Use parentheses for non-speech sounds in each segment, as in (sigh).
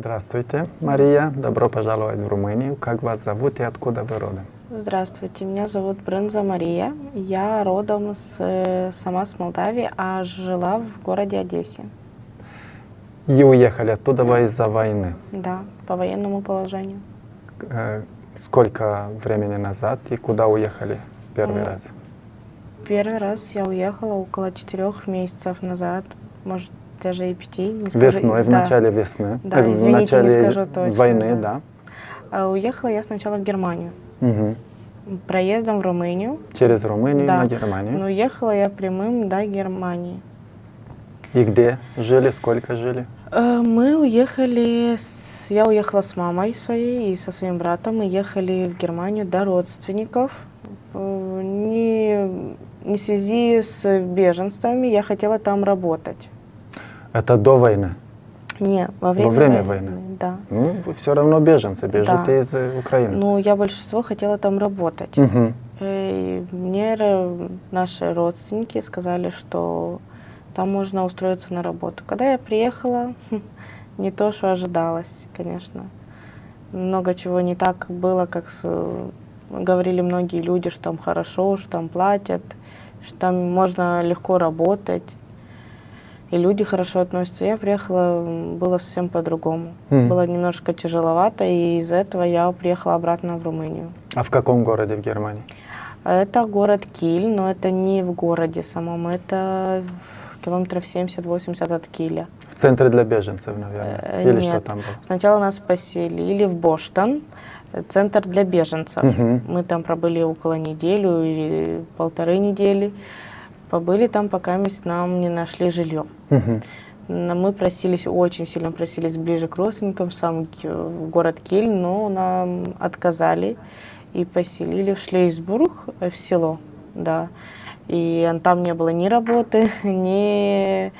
Здравствуйте, Мария. Добро пожаловать в Румынию. Как вас зовут и откуда вы родом? Здравствуйте, меня зовут Брынза Мария. Я родом с, э, сама с Молдавии, а жила в городе Одессе. И уехали оттуда вы из-за войны. Да, по военному положению. Э, Сколько времени назад и куда уехали первый М, раз? Первый раз я уехала около четырех месяцев назад, может даже и пяти. не скажу. Весной, в Да. начале весны. Да, Э, в извините, не начале скажу точно, войны, да. да. А уехала я сначала в Германию, Мгм. проездом в Румынию. Через Румынию Да. на Германию. Но уехала я прямым до Германии. И где жили, сколько жили? Э, Мы уехали, с- я уехала с мамой своей и со своим братом. Мы ехали в Германию до родственников. Э, Не, не в связи с беженствами, я хотела там работать. Это до войны. Не, во время, время войны? Да. Ну, вы все равно беженцы, бежите Да. из э, Украины. Но я больше всего хотела там работать. Мгм. И мне наши родственники сказали, что там можно устроиться на работу. Когда я приехала, (laughs) не то, что ожидалось, конечно. Много чего не так было, как говорили многие люди, что там хорошо, что там платят, что там можно легко работать. И люди хорошо относятся. Я приехала, было совсем по-другому. Мгм. Было немножко тяжеловато, и из-за этого я приехала обратно в Румынию. А в каком городе в Германии? Это город Киль, но это не в городе самом, это километров 70-80 от Киля. В центре для беженцев, наверное. Э, Или нет. что там было? Сначала нас поселили в Боштан, э, центр для беженцев. Мгм. Мы там пробыли около неделю или полторы недели. Побыли там, пока мы с нам не нашли жилье. Но Мы просились, очень сильно просились ближе к родственникам, сам в город Киль, но нам отказали и поселили в Шлейсбург, э, в село, да. И там не было ни работы, (laughs) ни...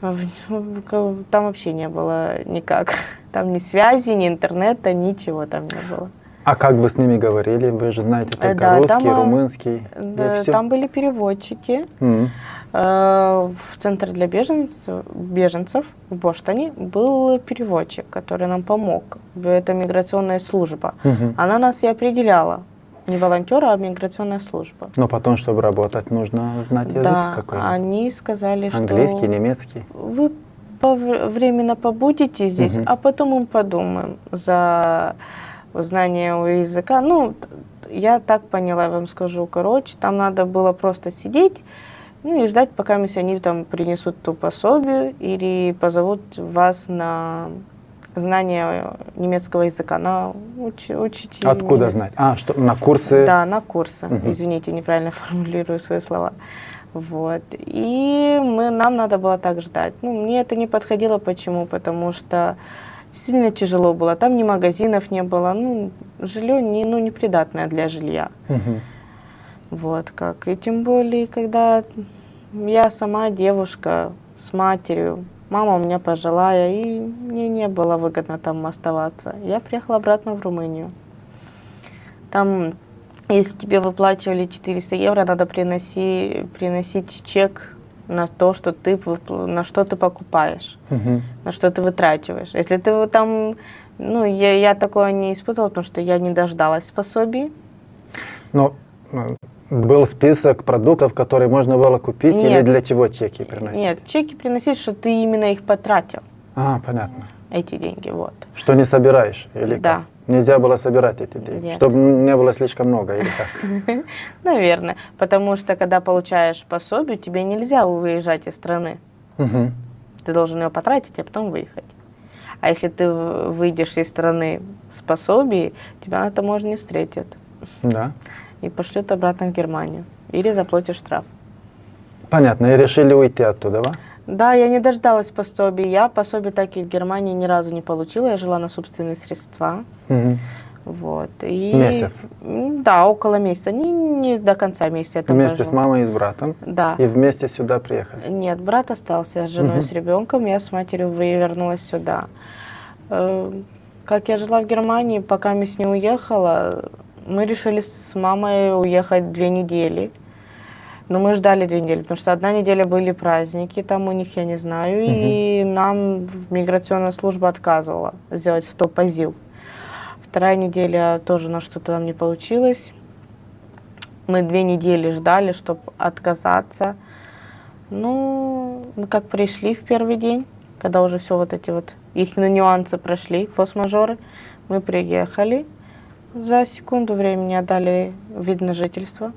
Там вообще не было никак. (laughs) Там ни связи, ни интернета, ничего там не было. А как вы с ними говорили? Вы же знаете Э, только да, русский, там, румынский. Да, все. там были переводчики. Э, В центре для беженцев, беженцев в Боштане был переводчик, который нам помог. Это миграционная служба. Мгм. Она нас и определяла. Не волонтера, а миграционная служба. Но потом, чтобы работать, нужно знать язык да, какой они сказали, Английский, что немецкий. вы временно побудете здесь, Мгм. а потом мы подумаем за знание языка. Ну, я так поняла, я вам скажу, короче, там надо было просто сидеть, ну и ждать, пока они там принесут ту пособие или позовут вас на знание немецкого языка, на уч, учить Откуда немецкий. знать? А, что, на курсы? Да, на курсы. Мгм. Извините, неправильно (laughs) формулирую свои слова. Вот. И мы, нам надо было так ждать. Ну, мне это не подходило. Почему? Потому что сильно тяжело было. Там ни магазинов не было. Ну, жилье не, ну, непридатное для жилья. Мгм. Вот как. И тем более, когда я сама девушка с матерью, мама у меня пожилая, и мне не было выгодно там оставаться. Я приехала обратно в Румынию. Там, если тебе выплачивали 400 евро, надо приноси, приносить чек на то, что ты, на что ты покупаешь, Мгм. на что ты вытрачиваешь. Если ты там, ну, я, я такое не испытывала, потому что я не дождалась пособий. Но э, был список продуктов, которые можно было купить, или Нет. для чего чеки приносить? Нет, чеки приносить, что ты именно их потратил, А, понятно. Эти деньги, вот. Что не собираешь, или Да. как? Нельзя было собирать эти деньги, Нет. чтобы не было слишком много, или как? (laughs) Наверное, потому что когда получаешь пособие, тебе нельзя выезжать из страны. Мгм. Ты должен ее потратить, а потом выехать. А если ты выйдешь из страны с пособием, тебя на таможне встретят Да. и пошлют обратно в Германию. Или заплатишь штраф. Понятно, и решили уйти оттуда, да? Да, я не дождалась пособия. Я пособие так и в Германии ни разу не получила. Я жила на собственные средства. Мгм. Вот. И, Месяц? Да, около месяца. Не, не до конца месяца. там Вместе с мамой и с братом, Да. и вместе сюда приехали. Нет, брат остался с женой, Мгм. с ребенком. Я с матерью вернулась сюда. Э, Как я жила в Германии, пока мы с ней уехала, мы решили с мамой уехать две недели. Но мы ждали две недели, потому что одна неделя были праздники, там у них, я не знаю, и нам миграционная служба отказывала сделать стоп-азил. Вторая неделя тоже на что-то там не получилось. Мы две недели ждали, чтобы отказаться. Ну, мы как пришли в первый день, когда уже все вот эти вот их нюансы прошли, форс-мажоры, мы приехали, за секунду времени отдали вид на жительство.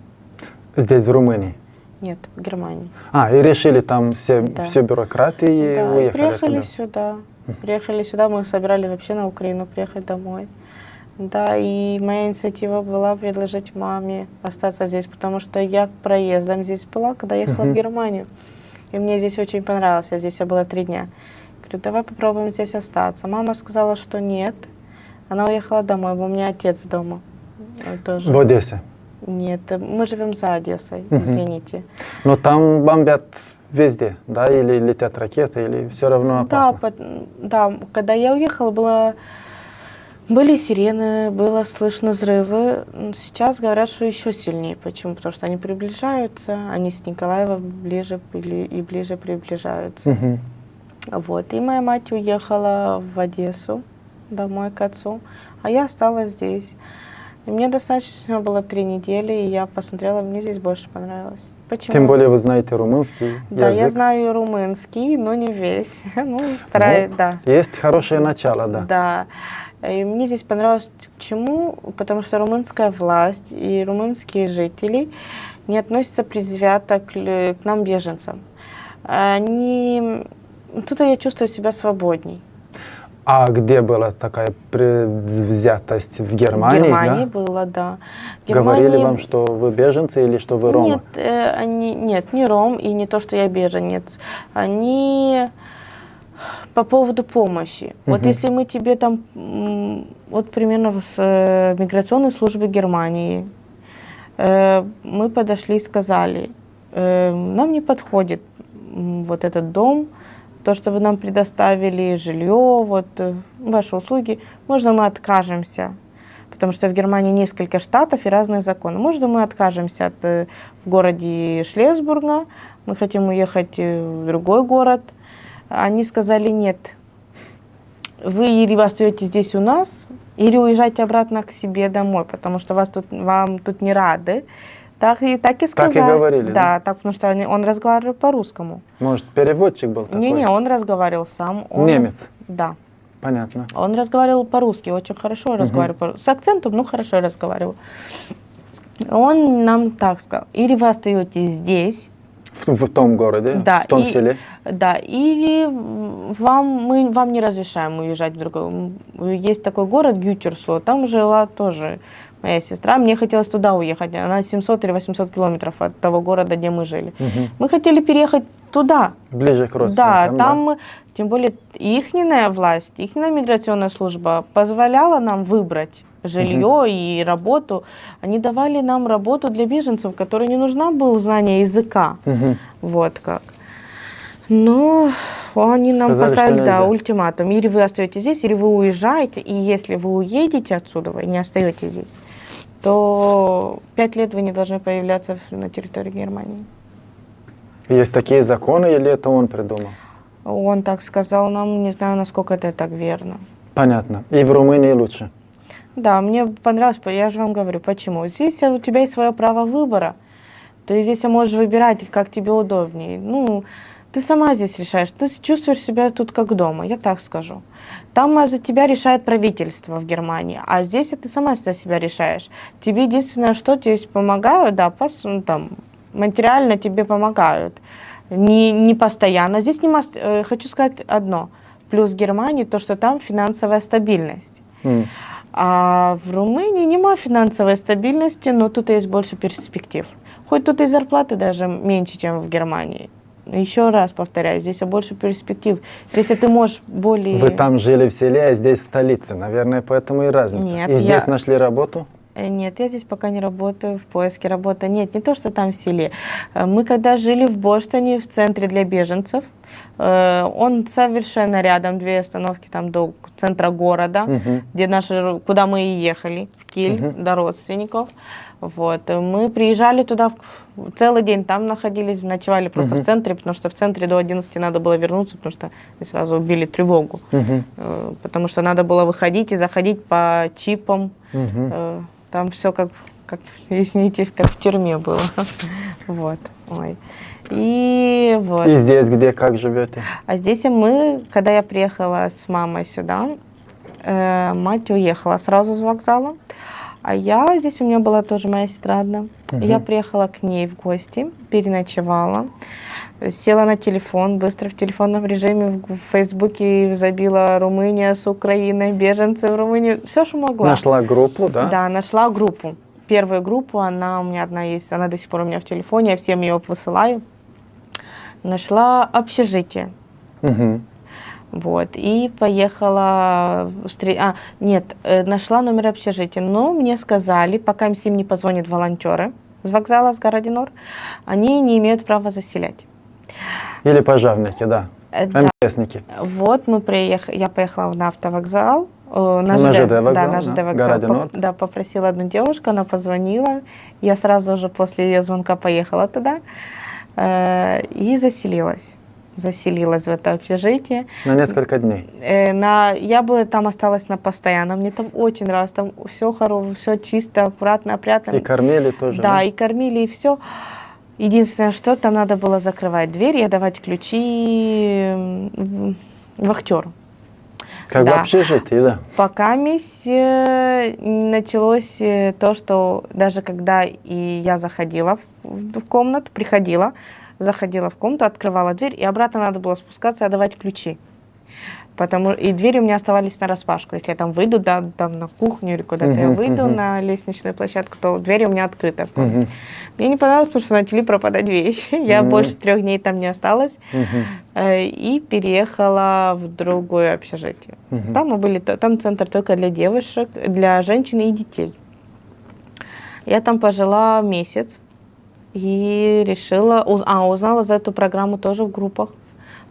Здесь, в Румынии? Нет, в Германии. А, и решили там все, Да. всю бюрократию и да, уехали приехали туда. сюда. Приехали сюда, мы собирали вообще на Украину приехать домой. Да, и моя инициатива была предложить маме остаться здесь, потому что я проездом здесь была, когда ехала Мгм. в Германию. И мне здесь очень понравилось, я здесь я была три дня. Говорю, давай попробуем здесь остаться. Мама сказала, что нет. Она уехала домой, у меня отец дома э, тоже. В Одессе. Нет, э, мы живем за Одессой, извините. Но там бомбят везде, да, или летят ракеты, или все равно Да, опасно. пот- да, когда я уехала, было, были сирены, было слышно взрывы. Сейчас говорят, что еще сильнее. Почему? Потому что они приближаются, они с Николаева ближе бли- и ближе приближаются. Вот. И моя мать уехала в Одессу домой к отцу, а я осталась здесь. Мне достаточно было три недели, и я посмотрела, мне здесь больше понравилось. Почему? Тем более вы знаете румынский Да, язык. я знаю румынский, но не весь. (laughs) Ну, стараюсь, да. Есть хорошее начало, да. Да. И мне здесь понравилось чему? Потому что румынская власть и румынские жители не относятся предвзято к, к нам, беженцам. Они... Тут я чувствую себя свободней. А где была такая предвзятость? В Германии, В Германии да? было, да. В Говорили Германии- вам, что вы беженцы или что вы ромы? Нет, э, они, нет, не ром и не то, что я беженец. Они по поводу помощи. Вот Мгм. если мы тебе там, вот примерно с э, миграционной службы Германии, э, мы подошли и сказали, э, нам не подходит вот этот дом, то, что вы нам предоставили, жилье, вот э, ваши услуги, можно мы откажемся, потому что в Германии несколько штатов и разные законы. Можно мы откажемся от э, в городе Шлесбурга, мы хотим уехать э, в другой город. Они сказали нет. Вы или остаетесь здесь у нас, или уезжайте обратно к себе домой, потому что вас тут, вам тут не рады. Так и, так и Так и сказали. говорили, да? Да, так, потому что они- он разговаривал по-русскому. Может, переводчик был такой? Не-не, он разговаривал сам. Он- Немец. Да. Понятно. Он разговаривал по-русски, очень хорошо разговаривал. по- С акцентом, ну хорошо разговаривал. Он нам так сказал, или вы остаетесь здесь, В, в том городе, Да, в том и- селе. да, или вам, мы вам не разрешаем уезжать в другой. Есть такой город Гютерсло, там жила тоже моя сестра. Мне хотелось туда уехать. Она 700 или 800 километров от того города, где мы жили. Мгм. Мы хотели переехать туда. Ближе к Да, родственникам, там, тем более, ихняя власть, ихняя миграционная служба позволяла нам выбрать жилье и работу. Они давали нам работу для беженцев, которой не нужна было знание языка. Мгм. Вот как. Но они нам Сказали, поставили да, ультиматум. Или вы остаетесь здесь, или вы уезжаете. И если вы уедете отсюда, вы не остаетесь здесь, то пять лет вы не должны появляться на территории Германии. Есть такие законы, или это он придумал? Он так сказал нам, не знаю, насколько это так верно. Понятно. И в Румынии лучше. Да, мне понравилось, я же вам говорю, почему. Здесь у тебя есть свое право выбора. Ты здесь можешь выбирать, как тебе удобнее. Ну, ты сама здесь решаешь. Ты чувствуешь себя тут как дома, я так скажу. Там а, за тебя решает правительство в Германии, а здесь ты сама за себя решаешь. Тебе единственное, что здесь помогают, да, пос- ну, там, материально тебе помогают. Не, не постоянно. Здесь не мас- э, хочу сказать одно. Плюс Германии то, что там финансовая стабильность. М. А в Румынии нема финансовой стабильности, но тут есть больше перспектив. Хоть тут и зарплаты даже меньше, чем в Германии. Еще раз повторяю, здесь больше перспектив. Здесь ты можешь более... Вы там жили в селе, а здесь в столице. Наверное, поэтому и разница. Нет, и здесь я- нашли работу? Э, Нет, я здесь пока не работаю в поиске работы. Нет, не то, что там в селе. Э, Мы когда жили в Боштоне, в центре для беженцев, э, он совершенно рядом, две остановки там до центра города, Мгм. где наши, куда мы и ехали, в Киль, Мгм. до родственников. Вот. Мы приезжали туда в- целый день, там находились, ночевали просто Мгм. в центре, потому что в центре до 11 надо было вернуться, потому что мы сразу убили тревогу. Мгм. Э, Потому что надо было выходить и заходить по чипам, Мгм. Э, Там все как, как, извините, как в тюрьме было. (laughs) Вот. Ой. И вот. И здесь где, как живете? А здесь мы, когда я приехала с мамой сюда, э, мать уехала сразу с вокзала. А я, здесь у меня была тоже моя сестра одна. Мгм. Я приехала к ней в гости, переночевала. Села на телефон, быстро в телефонном режиме в Фейсбуке забила Румыния с Украиной, беженцы в Румынию, все, что могла. Нашла группу, да? Да, нашла группу. Первую группу, она у меня одна есть, она до сих пор у меня в телефоне, я всем ее высылаю. Нашла общежитие. Мгм. Вот, и поехала, а, нет, э, нашла номер общежития, но мне сказали, пока им не позвонят волонтеры с вокзала, с Городинор, они не имеют права заселять. Или пожарники, да. Э, да. МТСники. Вот мы приехали, я поехала на автовокзал, э, на На ЖД, ЖД вокзал, да, на да? ЖД вокзал. Норд. Да, попросила одну девушку, она позвонила, я сразу же после ее звонка поехала туда э, и заселилась. Заселилась в это общежитие. На несколько дней. Э, на, я бы там осталась на постоянно, мне там очень нравилось, там все хорошо, все чисто, аккуратно, опрятно. И кормили тоже, Да, да? и кормили, и все. Единственное, что там надо было закрывать дверь и отдавать ключи вахтеру. Как да. в общежитии, да. Пока мисс э, началось э, то, что даже когда и я заходила в, в комнату, приходила, заходила в комнату, открывала дверь, и обратно надо было спускаться и отдавать ключи. Потому, и двери у меня оставались на распашку. Если я там выйду, да, там на кухню или куда-то я Мгм, выйду мгм. на лестничную площадку, то двери у меня открыты. в комнате. Мгм. Мне не понравилось, потому что начали пропадать вещи. (laughs) Я Мгм. больше трех дней там не осталась. Э, И переехала в другое общежитие. Мгм. Там мы были, там центр только для девушек, для женщин и детей. Я там пожила месяц и решила, а, узнала за эту программу тоже в группах.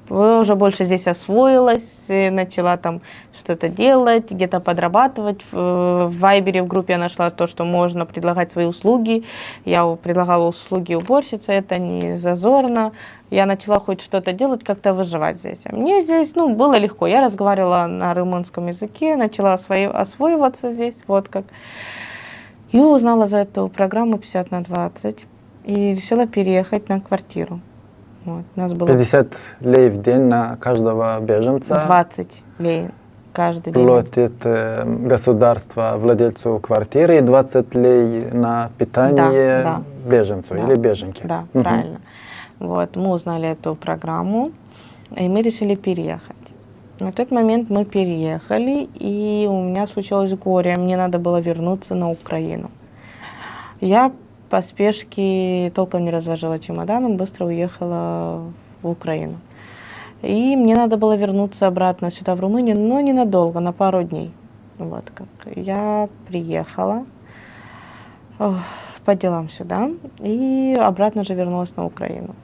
Уже больше здесь освоилась, э, начала там что-то делать, где-то подрабатывать. В э, в Вайбере в группе я нашла то, что можно предлагать свои услуги. Я предлагала услуги уборщицы, это не зазорно. Я начала хоть что-то делать, как-то выживать здесь. А Мне здесь, ну, было легко. Я разговаривала на румынском языке, начала освоиваться здесь, вот как. И узнала за эту программу 50 на 20 и решила переехать на квартиру. Вот. Нас было 50 лей в день на каждого беженца 20 лей каждый день. платит э, государство владельцу квартиры и 20 лей на питание да. беженцу Да. или беженке. Да, Мгм. правильно. Вот, мы узнали эту программу, и мы решили переехать. На тот момент мы переехали, и у меня случилось горе. Мне надо было вернуться на Украину. Я по спешке толком не разложила чемоданом, быстро уехала в Украину. И мне надо было вернуться обратно сюда, в Румынию, но ненадолго, на пару дней. Вот как. Я приехала ох, по делам сюда и обратно же вернулась на Украину.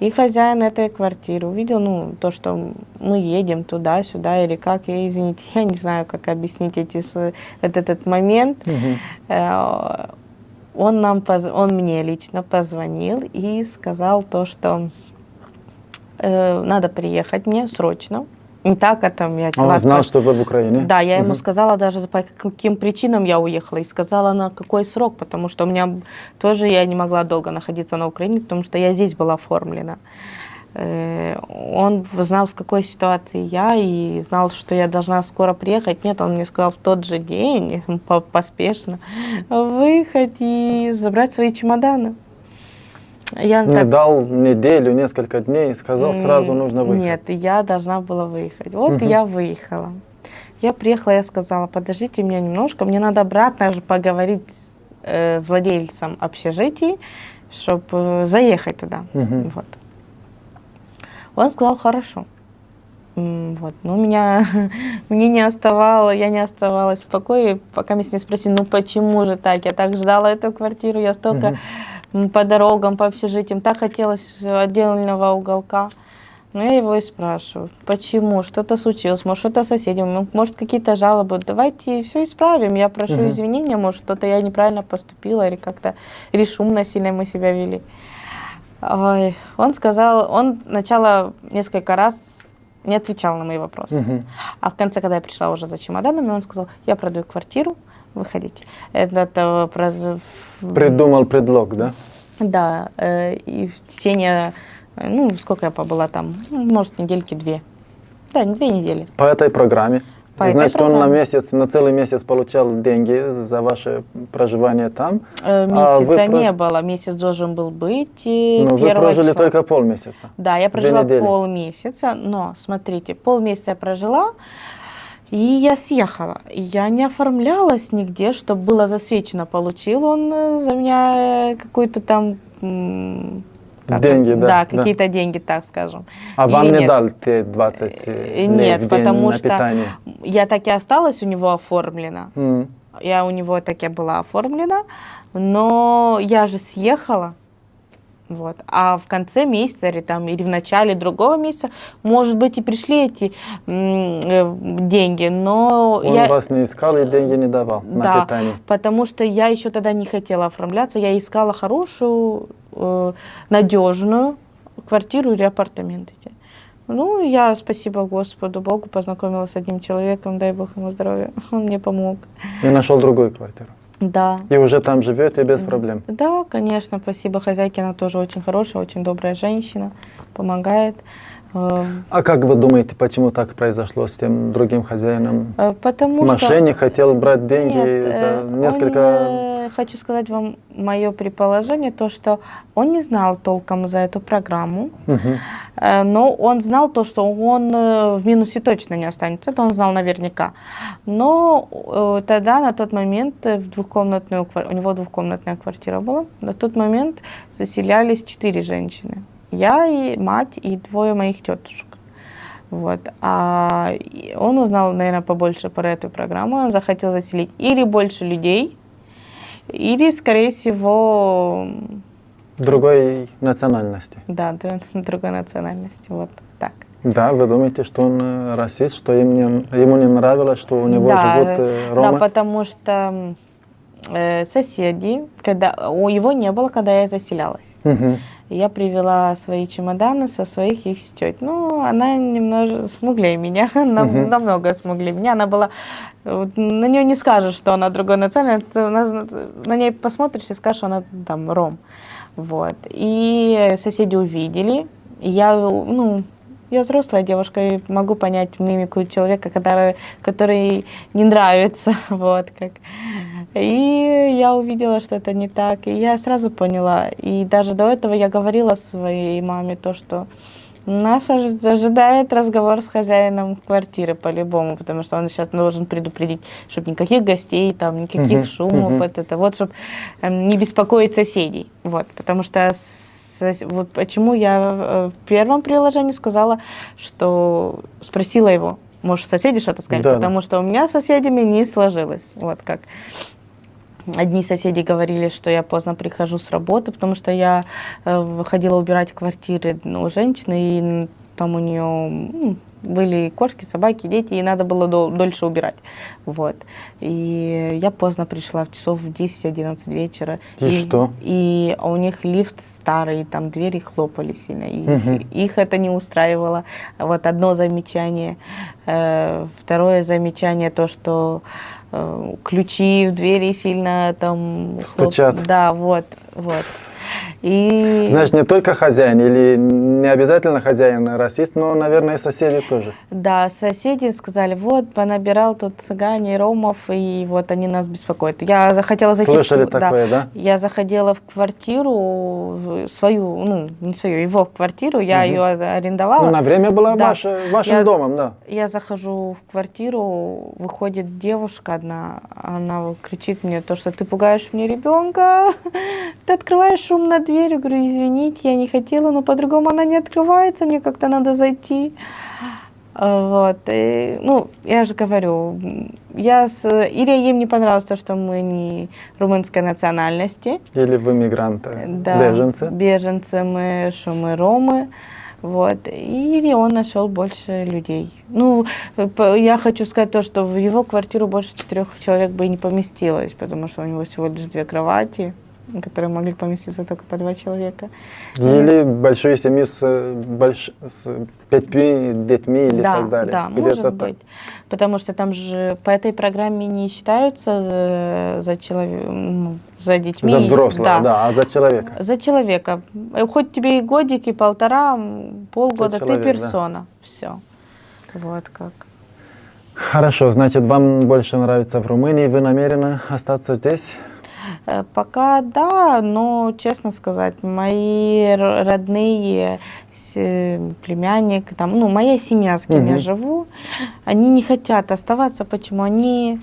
И хозяин этой квартиры увидел, ну, то, что мы едем туда-сюда или как, я, извините, (laughs) я не знаю, как объяснить эти, этот, этот момент. Мгм. Он, нам, он мне лично позвонил и сказал то, что э, надо приехать мне срочно. Не так, а там я... Он ладно, знал, что вы в Украине? да, я ему Мгм. сказала даже по каким причинам я уехала и сказала на какой срок, потому что у меня тоже я не могла долго находиться на Украине, потому что я здесь была оформлена. Э, Он знал, в какой ситуации я, и знал, что я должна скоро приехать. Нет, он мне сказал в тот же день, (laughs) по- поспешно, выехать и забрать свои чемоданы. Я Не так- дал неделю, несколько дней, сказал, сразу нужно выехать. Нет, я должна была выехать. Вот Мгм. я выехала. Я приехала, я сказала, подождите меня немножко, мне надо обратно же поговорить э, с владельцем общежития, чтобы заехать туда. Мгм. Вот. Он сказал, хорошо. Вот, ну, меня, (laughs) мне не оставало, я не оставалась в покое, пока меня не спросили, ну, почему же так? Я так ждала эту квартиру, я столько м, по дорогам, по общежитиям, так хотелось отдельного уголка. Но я его и спрашиваю, почему, что-то случилось, может, что-то соседям, м, может, какие-то жалобы, давайте все исправим, я прошу Мгм. извинения, может, что-то я неправильно поступила или как-то, или шумно сильно мы себя вели. Ой, он сказал, он сначала несколько раз не отвечал на мои вопросы. Мгм. А в конце, когда я пришла уже за чемоданами, он сказал, я продаю квартиру, выходите. Это, это проз- Придумал предлог, да? Да, э, и в течение, э, ну, сколько я побыла там, ну, может, недельки две. Да, две недели. По этой программе. По Значит, он на месяц, на целый месяц получал деньги за ваше проживание там. Э, А вы Месяца не прож- было, месяц должен был быть. Но вы первого прожили числа. только полмесяца. Да, я прожила полмесяца, но смотрите, полмесяца я прожила, и я съехала. Я не оформлялась нигде, чтобы было засвечено. Получил он э, за меня э, какую-то там... как Деньги, да, Да, да. какие-то деньги, так скажем. А вам Или не нет? дал те 20 э, Э, лей Нет, в день потому на что питание? я так и осталась у него оформлена. М. Я у него так и была оформлена, но я же съехала. Вот. А в конце месяца или, там, или в начале другого месяца, может быть, и пришли эти э, деньги, но Он я... вас не искал и деньги не давал на Да, питание. потому что я еще тогда не хотела оформляться, я искала хорошую, надежную квартиру или апартаменты. Ну, я, спасибо Господу Богу, познакомилась с одним человеком, дай Бог ему здоровья, (laughs) он мне помог. И нашел другую квартиру. Да, И уже там живете без проблем. Да, конечно, спасибо хозяйке, она тоже очень хорошая, очень добрая женщина, помогает. Э, А как вы думаете, почему так произошло с тем другим хозяином? э, Потому Мошенник хотел брать деньги Нет, за э, он, несколько... э, хочу сказать вам мое предположение, то, что он не знал толком за эту программу, э, но он знал то, что он э, в минусе точно не останется, это он знал наверняка. Но э, тогда, на тот момент, в двухкомнатную, у него двухкомнатная квартира была, на тот момент заселялись четыре женщины. Я и мать, и двое моих тетушек. Вот. А он узнал, наверное, побольше про эту программу. Он захотел заселить или больше людей, или, скорее всего, Другой национальности. да, (laughs) другой национальности. Вот так. Да, вы думаете, что он э, расист, что им не- ему не нравилось, что у него да, живут э, да, ромы? потому что э, соседи, когда у его не было, когда я заселялась. Мгм. Я привела свои чемоданы со своих их тет. Ну, она немного смуглее меня, (laughs) Мгм. намного смуглее меня. Она была, вот, на нее не скажешь, что она другой национальности, на, на ней посмотришь и скажешь, что она там ром. Вот. И соседи увидели. Я, ну, я взрослая девушка и могу понять мимику человека, который, который не нравится, (laughs) вот как. И я увидела, что это не так, и я сразу поняла. И даже до этого я говорила своей маме то, что нас ожи- ожидает разговор с хозяином квартиры по-любому, потому что он сейчас должен предупредить, чтобы никаких гостей, там, никаких Мгм, шумов, вот это вот, чтобы не беспокоить соседей, вот, потому что вот почему я э, в первом приложении сказала, что спросила его, может, соседи что-то сказали, Да, да. потому что у меня с соседями не сложилось, вот как. Одни соседи говорили, что я поздно прихожу с работы, потому что я э, выходила убирать квартиры ну, у женщины, и там у нее были кошки, собаки, дети, и надо было дол- дольше убирать. Вот. И я поздно пришла, в часов в 10-11 вечера. И что? И у них лифт старый, там двери хлопали сильно. И Мгм. их это не устраивало. Вот одно замечание. Э, Второе замечание, то, что ключи в двери сильно там... Стучат. Да, вот, вот. И... Значит, не только хозяин, или не обязательно хозяин расист, но, наверное, и соседи тоже. Да, соседи сказали, вот, понабирал тут цыгане, ромов, и вот они нас беспокоят. Я захотела зайти... в- Слышали да. такое, да? Я заходила в квартиру в свою, ну, не свою, его в квартиру, я Мгм. ее арендовала. Ну, на время была Да. ваше- вашим Я- домом, да. Я захожу в квартиру, выходит девушка одна, она кричит мне то, что ты пугаешь мне ребенка, (laughs) ты открываешь шумно дверь, я говорю, извините, я не хотела, но по-другому она не открывается, мне как-то надо зайти. Вот. И, ну, я же говорю, я с... или им не понравилось то, что мы не румынской национальности, Или вы мигранты, да, беженцы? беженцы мы, что мы ромы, вот, или он нашел больше людей. Ну, я хочу сказать то, что в его квартиру больше четырех человек бы и не поместилось, потому что у него всего лишь две кровати, которые могли поместиться только по два человека. Или большую семью с, э, больш... с пятьми детьми или да, так далее. да, Где-то может так. быть. Потому что там же по этой программе не считаются за, за, человек, ну, за детьми. За взрослого, да. а за человека. За человека. Э, Хоть тебе и годик, и полтора, полгода, ты, человек, да. персона. Все. Вот как. Хорошо, значит, вам больше нравится в Румынии, вы намерены остаться здесь? Э, Пока да, но, честно сказать, мои родные, э, племянник, там, ну, моя семья, с кем я Мгм. живу, они не хотят оставаться. Почему? Они...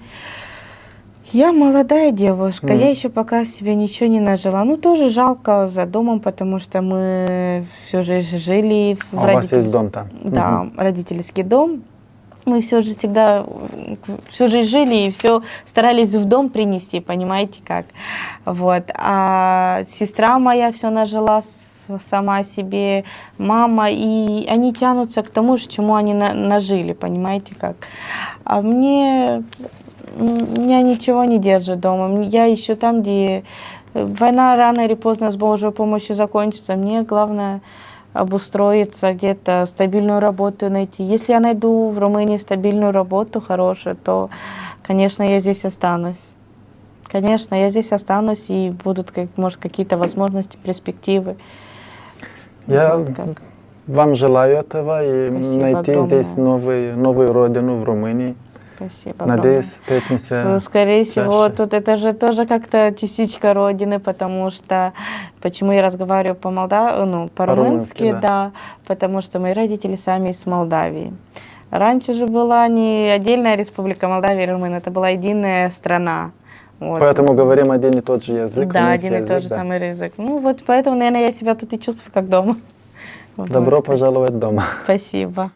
Я молодая девушка, Мгм. я еще пока себе ничего не нажила. Ну, тоже жалко за домом, потому что мы всю жизнь жили в А у вас есть дом там? да, Мгм. родительский дом. Мы все же всегда, всю жизнь жили и все старались в дом принести, понимаете как. Вот. А сестра моя все нажила сама себе, мама, и они тянутся к тому же, чему они на- нажили, понимаете как. А мне, меня ничего не держит дома. Я ищу там, где э, война рано или поздно с Божьей помощью закончится. Мне главное обустроиться, где-то стабильную работу найти. Если я найду в Румынии стабильную работу хорошую, то, конечно, я здесь останусь. Конечно, я здесь останусь и будут, как, может, какие-то возможности, перспективы. Я Вот как. вам желаю этого и Спасибо найти здесь огромное. новый, новую родину в Румынии. Спасибо. Надеюсь, встретимся. Скорее всего, чаще. тут это же тоже как-то частичка родины, потому что почему я разговариваю по молда, ну, по-румынски, По-румынски, да. да, потому что мои родители сами из Молдавии. Раньше же была не отдельная республика Молдавия и Румыния, это была единая страна. Вот. Поэтому говорим один и тот же язык. да, один и тот же да. самый язык. Ну вот поэтому, наверное, я себя тут и чувствую как дома. (laughs) Вот Добро так. пожаловать дома. Спасибо.